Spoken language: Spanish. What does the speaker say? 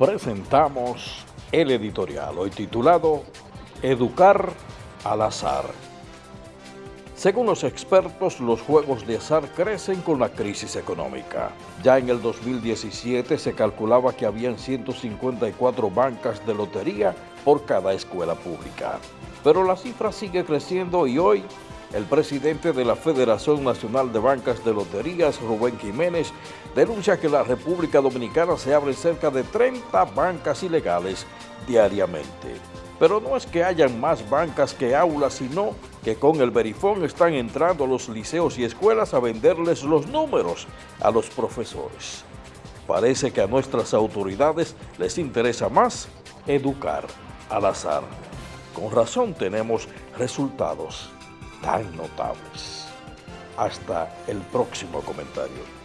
presentamos el editorial, hoy titulado Educar al azar. Según los expertos, los juegos de azar crecen con la crisis económica. Ya en el 2017 se calculaba que habían 154 bancas de lotería por cada escuela pública. Pero la cifra sigue creciendo y hoy el presidente de la Federación Nacional de Bancas de Loterías, Rubén Jiménez, denuncia que en la República Dominicana se abren cerca de 30 bancas ilegales diariamente. Pero no es que hayan más bancas que aulas, sino que con el verifón están entrando los liceos y escuelas a venderles los números a los profesores. Parece que a nuestras autoridades les interesa más educar al azar. Con razón tenemos resultados tan notables. Hasta el próximo comentario.